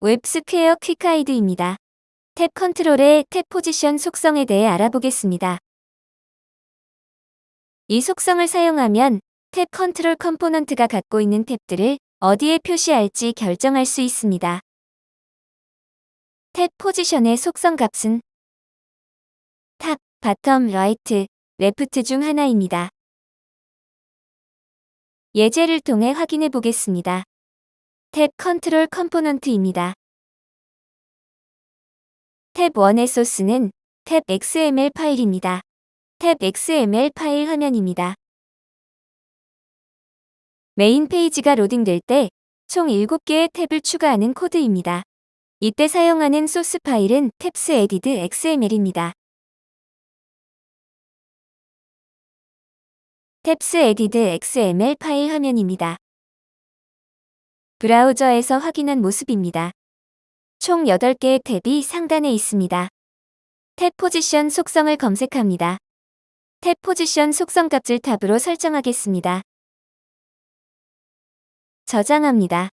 웹스퀘어 quick guide입니다. tab control의 tab position 속성에 대해 알아보겠습니다. 이 속성을 사용하면 tab control component가 갖고 있는 탭들을 어디에 표시할지 결정할 수 있습니다. tab position의 속성 값은 top, bottom, right, left 중 하나입니다. 예제를 통해 확인해 보겠습니다. tab control component입니다. tab 1의 소스는 tab XML 파일입니다. tab XML 파일 화면입니다. 메인 페이지가 로딩될 때 총 7개의 탭을 추가하는 코드입니다. 이때 사용하는 소스 파일은 tabs added XML입니다. tabs added XML 파일 화면입니다. 브라우저에서 확인한 모습입니다. 총 8개의 탭이 상단에 있습니다. tab position 속성을 검색합니다. tab position 속성 값을 top으로 설정하겠습니다. 저장합니다.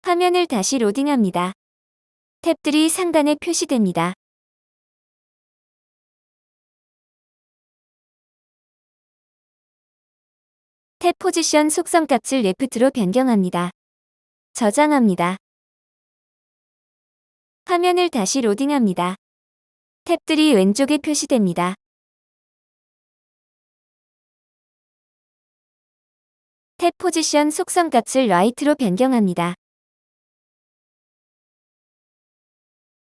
화면을 다시 로딩합니다. 탭들이 상단에 표시됩니다. tab position 속성 값을 left로 변경합니다. 저장합니다. 화면을 다시 로딩합니다. 탭들이 왼쪽에 표시됩니다. tab position 속성 값을 right로 변경합니다.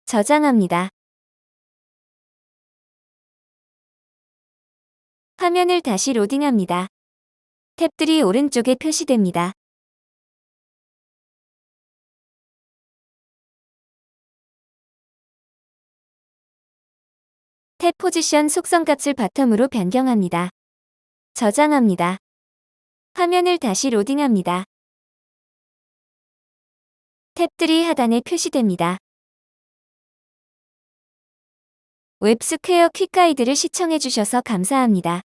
저장합니다. 화면을 다시 로딩합니다. 탭들이 오른쪽에 표시됩니다. 탭 포지션 속성 값을 바텀으로 변경합니다. 저장합니다. 화면을 다시 로딩합니다. 탭들이 하단에 표시됩니다. 웹스퀘어 퀵가이드를 시청해주셔서 감사합니다.